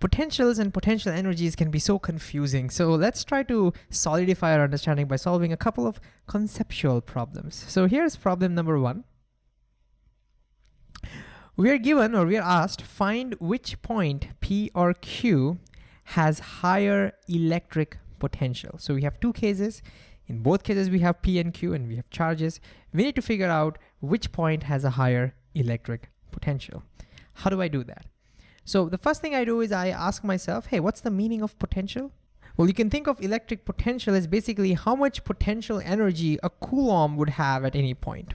Potentials and potential energies can be so confusing. So let's try to solidify our understanding by solving a couple of conceptual problems. So here's problem number one. We are given or we are asked, find which point P or Q has higher electric potential. So we have two cases. In both cases, we have P and Q and we have charges. We need to figure out which point has a higher electric potential. How do I do that? So the first thing I do is I ask myself, hey, what's the meaning of potential? Well, you can think of electric potential as basically how much potential energy a Coulomb would have at any point.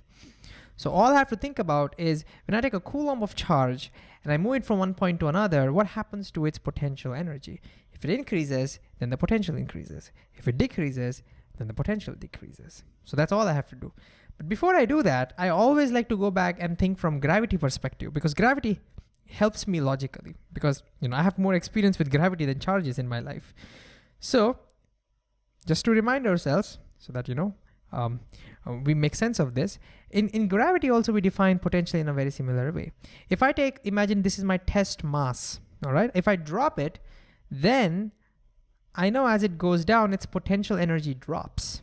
So all I have to think about is when I take a Coulomb of charge and I move it from one point to another, what happens to its potential energy? If it increases, then the potential increases. If it decreases, then the potential decreases. So that's all I have to do. But before I do that, I always like to go back and think from gravity perspective because gravity helps me logically because you know I have more experience with gravity than charges in my life. So just to remind ourselves so that you know um, uh, we make sense of this. In, in gravity also we define potential in a very similar way. If I take, imagine this is my test mass, all right? If I drop it, then I know as it goes down, its potential energy drops.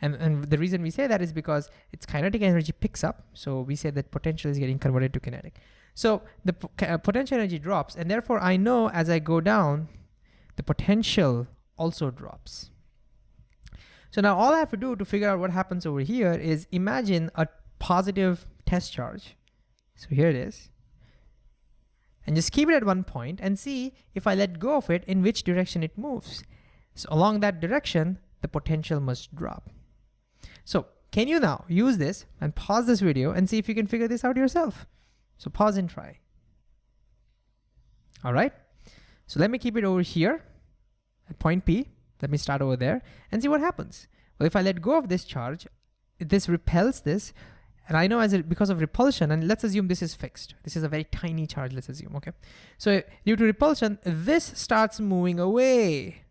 And, and the reason we say that is because its kinetic energy picks up. So we say that potential is getting converted to kinetic. So the uh, potential energy drops and therefore I know as I go down, the potential also drops. So now all I have to do to figure out what happens over here is imagine a positive test charge. So here it is. And just keep it at one point and see if I let go of it, in which direction it moves. So along that direction, the potential must drop. So can you now use this and pause this video and see if you can figure this out yourself? So pause and try. All right. So let me keep it over here at point P. Let me start over there and see what happens. Well, if I let go of this charge, this repels this, and I know as it, because of repulsion, and let's assume this is fixed. This is a very tiny charge, let's assume, okay? So due to repulsion, this starts moving away.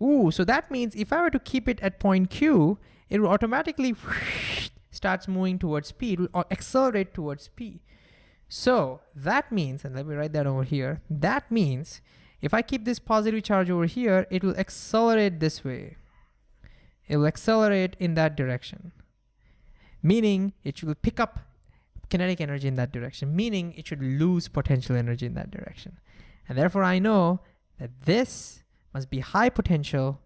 Ooh, so that means if I were to keep it at point Q, it will automatically starts moving towards P, it will uh, accelerate towards P. So that means, and let me write that over here, that means if I keep this positive charge over here, it will accelerate this way. It will accelerate in that direction, meaning it will pick up kinetic energy in that direction, meaning it should lose potential energy in that direction. And therefore I know that this must be high potential.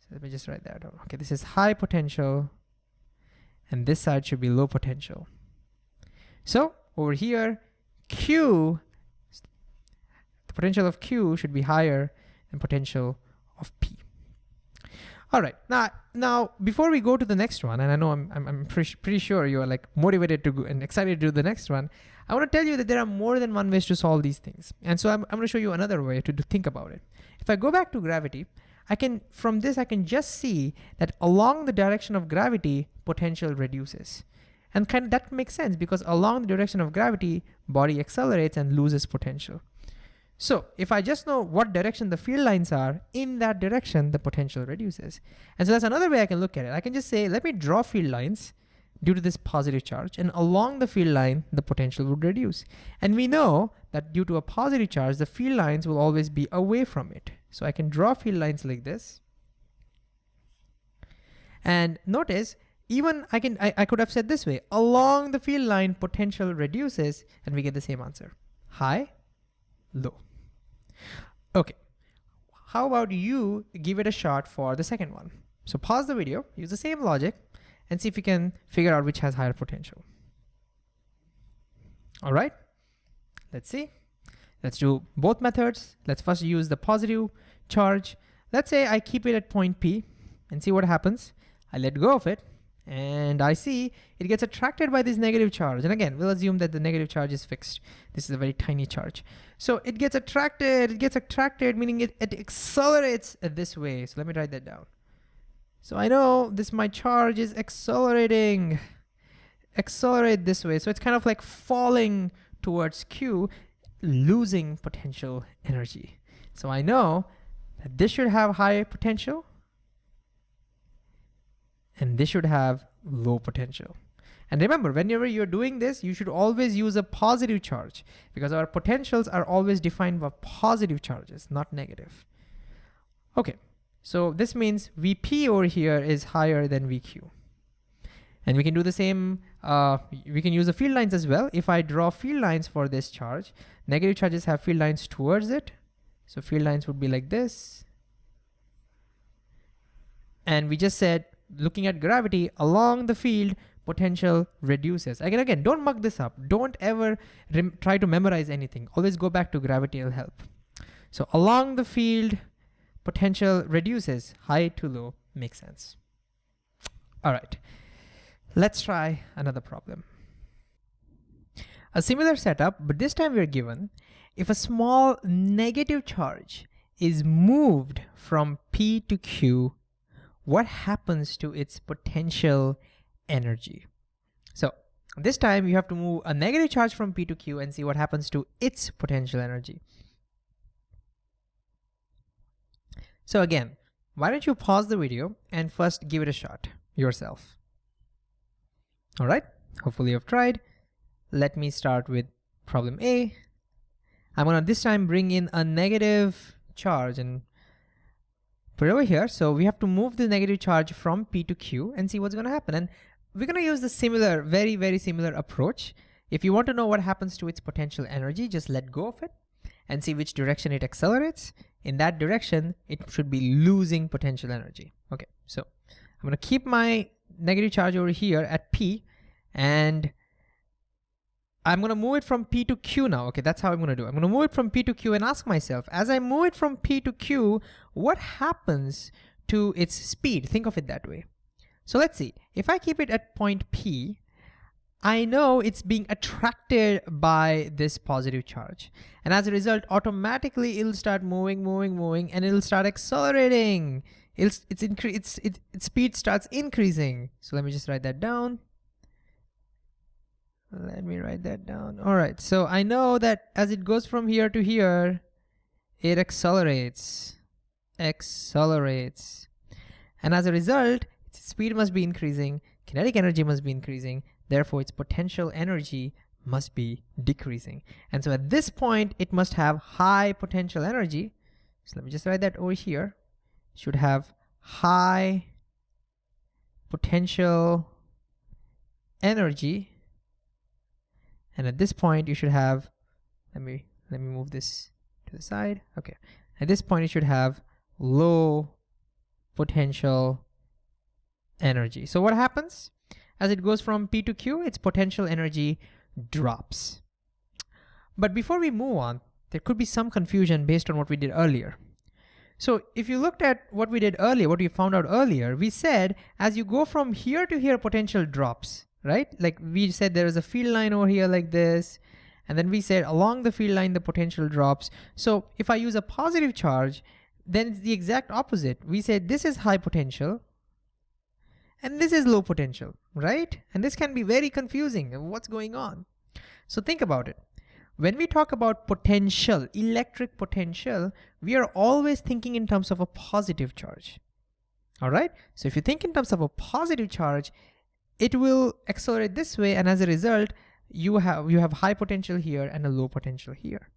So let me just write that down. Okay, this is high potential and this side should be low potential. So over here, Q, the potential of Q should be higher than potential of P. All right, now, now before we go to the next one, and I know I'm, I'm, I'm pretty, pretty sure you are like motivated to go and excited to do the next one, I wanna tell you that there are more than one ways to solve these things. And so I'm, I'm gonna show you another way to, to think about it. If I go back to gravity, I can, from this, I can just see that along the direction of gravity, potential reduces. And kind of that makes sense because along the direction of gravity, body accelerates and loses potential. So if I just know what direction the field lines are, in that direction, the potential reduces. And so that's another way I can look at it. I can just say, let me draw field lines due to this positive charge, and along the field line, the potential would reduce. And we know that due to a positive charge, the field lines will always be away from it. So I can draw field lines like this. And notice even I can I, I could have said this way, along the field line, potential reduces, and we get the same answer. High, low. Okay, how about you give it a shot for the second one? So pause the video, use the same logic, and see if you can figure out which has higher potential. All right, let's see. Let's do both methods. Let's first use the positive charge. Let's say I keep it at point P and see what happens. I let go of it and I see it gets attracted by this negative charge. And again, we'll assume that the negative charge is fixed. This is a very tiny charge. So it gets attracted, it gets attracted, meaning it, it accelerates this way. So let me write that down. So I know this my charge is accelerating, accelerate this way. So it's kind of like falling towards Q, losing potential energy. So I know that this should have high potential and this should have low potential. And remember, whenever you're doing this, you should always use a positive charge because our potentials are always defined by positive charges, not negative. Okay, so this means VP over here is higher than VQ. And we can do the same, uh, we can use the field lines as well. If I draw field lines for this charge, negative charges have field lines towards it. So field lines would be like this. And we just said, looking at gravity along the field, potential reduces. Again, again, don't mug this up. Don't ever try to memorize anything. Always go back to gravity, it'll help. So along the field, potential reduces, high to low, makes sense. All right. Let's try another problem. A similar setup, but this time we're given if a small negative charge is moved from P to Q, what happens to its potential energy? So this time you have to move a negative charge from P to Q and see what happens to its potential energy. So again, why don't you pause the video and first give it a shot yourself. All right, hopefully you've tried. Let me start with problem A. I'm gonna this time bring in a negative charge and over here. So we have to move the negative charge from P to Q and see what's gonna happen. And we're gonna use the similar, very, very similar approach. If you want to know what happens to its potential energy, just let go of it and see which direction it accelerates. In that direction, it should be losing potential energy. Okay, so I'm gonna keep my negative charge over here at P and I'm gonna move it from P to Q now. Okay, that's how I'm gonna do. I'm gonna move it from P to Q and ask myself, as I move it from P to Q, what happens to its speed? Think of it that way. So let's see, if I keep it at point P, I know it's being attracted by this positive charge. And as a result, automatically it'll start moving, moving, moving, and it'll start accelerating. It's, it's, it's, it, its speed starts increasing. So let me just write that down. Let me write that down. All right, so I know that as it goes from here to here, it accelerates, accelerates. And as a result, its speed must be increasing, kinetic energy must be increasing, therefore its potential energy must be decreasing. And so at this point, it must have high potential energy. So let me just write that over here. Should have high potential energy and at this point, you should have, let me, let me move this to the side. Okay. At this point, you should have low potential energy. So what happens? As it goes from P to Q, its potential energy drops. But before we move on, there could be some confusion based on what we did earlier. So if you looked at what we did earlier, what we found out earlier, we said as you go from here to here, potential drops right? Like we said there is a field line over here like this, and then we said along the field line the potential drops. So if I use a positive charge, then it's the exact opposite. We said this is high potential, and this is low potential, right? And this can be very confusing. What's going on? So think about it. When we talk about potential, electric potential, we are always thinking in terms of a positive charge. All right, so if you think in terms of a positive charge, it will accelerate this way and as a result you have you have high potential here and a low potential here.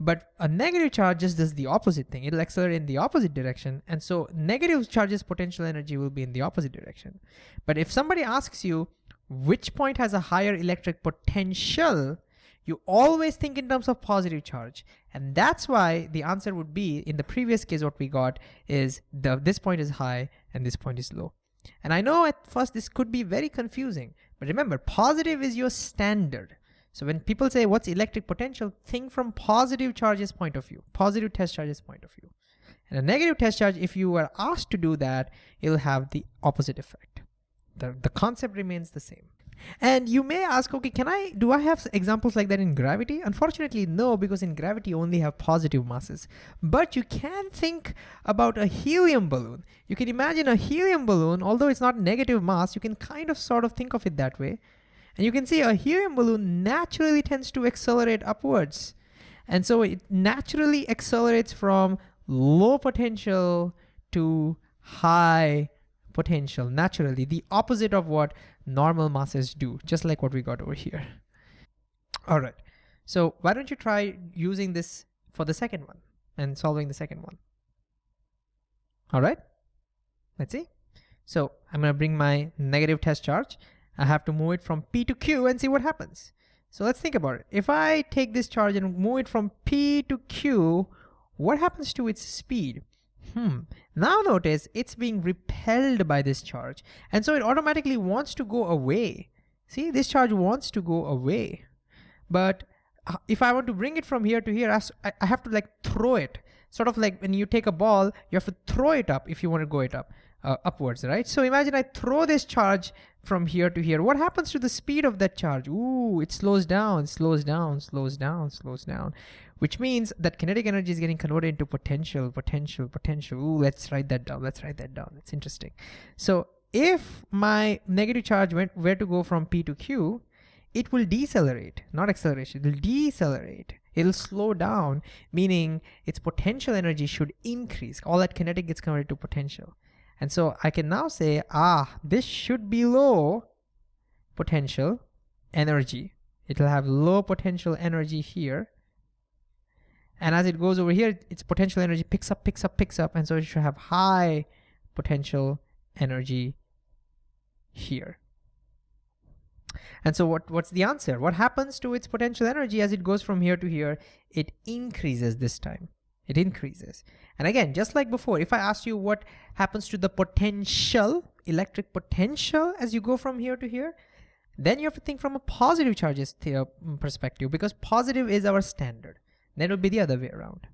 But a negative charge just does the opposite thing. It'll accelerate in the opposite direction and so negative charges potential energy will be in the opposite direction. But if somebody asks you which point has a higher electric potential? you always think in terms of positive charge. And that's why the answer would be in the previous case what we got is the this point is high and this point is low and I know at first this could be very confusing, but remember positive is your standard. So when people say what's electric potential, think from positive charges point of view, positive test charges point of view. And a negative test charge, if you were asked to do that, it'll have the opposite effect. The, the concept remains the same. And you may ask, okay, can I, do I have examples like that in gravity? Unfortunately, no, because in gravity you only have positive masses. But you can think about a helium balloon. You can imagine a helium balloon, although it's not negative mass, you can kind of sort of think of it that way. And you can see a helium balloon naturally tends to accelerate upwards. And so it naturally accelerates from low potential to high potential naturally, the opposite of what normal masses do, just like what we got over here. All right, so why don't you try using this for the second one and solving the second one. All right, let's see. So I'm gonna bring my negative test charge. I have to move it from P to Q and see what happens. So let's think about it. If I take this charge and move it from P to Q, what happens to its speed? Hmm. Now notice it's being repelled by this charge. And so it automatically wants to go away. See, this charge wants to go away. But uh, if I want to bring it from here to here, I have to like throw it. Sort of like when you take a ball, you have to throw it up if you want to go it up, uh, upwards, right? So imagine I throw this charge from here to here. What happens to the speed of that charge? Ooh, it slows down, slows down, slows down, slows down, which means that kinetic energy is getting converted into potential, potential, potential. Ooh, let's write that down. Let's write that down. That's interesting. So if my negative charge went where to go from P to Q, it will decelerate, not acceleration, it will decelerate. It'll slow down, meaning its potential energy should increase. All that kinetic gets converted to potential. And so I can now say, ah, this should be low potential energy. It'll have low potential energy here. And as it goes over here, its potential energy picks up, picks up, picks up. And so it should have high potential energy here. And so what, what's the answer? What happens to its potential energy as it goes from here to here? It increases this time. It increases. And again, just like before, if I asked you what happens to the potential, electric potential as you go from here to here, then you have to think from a positive charges perspective because positive is our standard. Then it will be the other way around.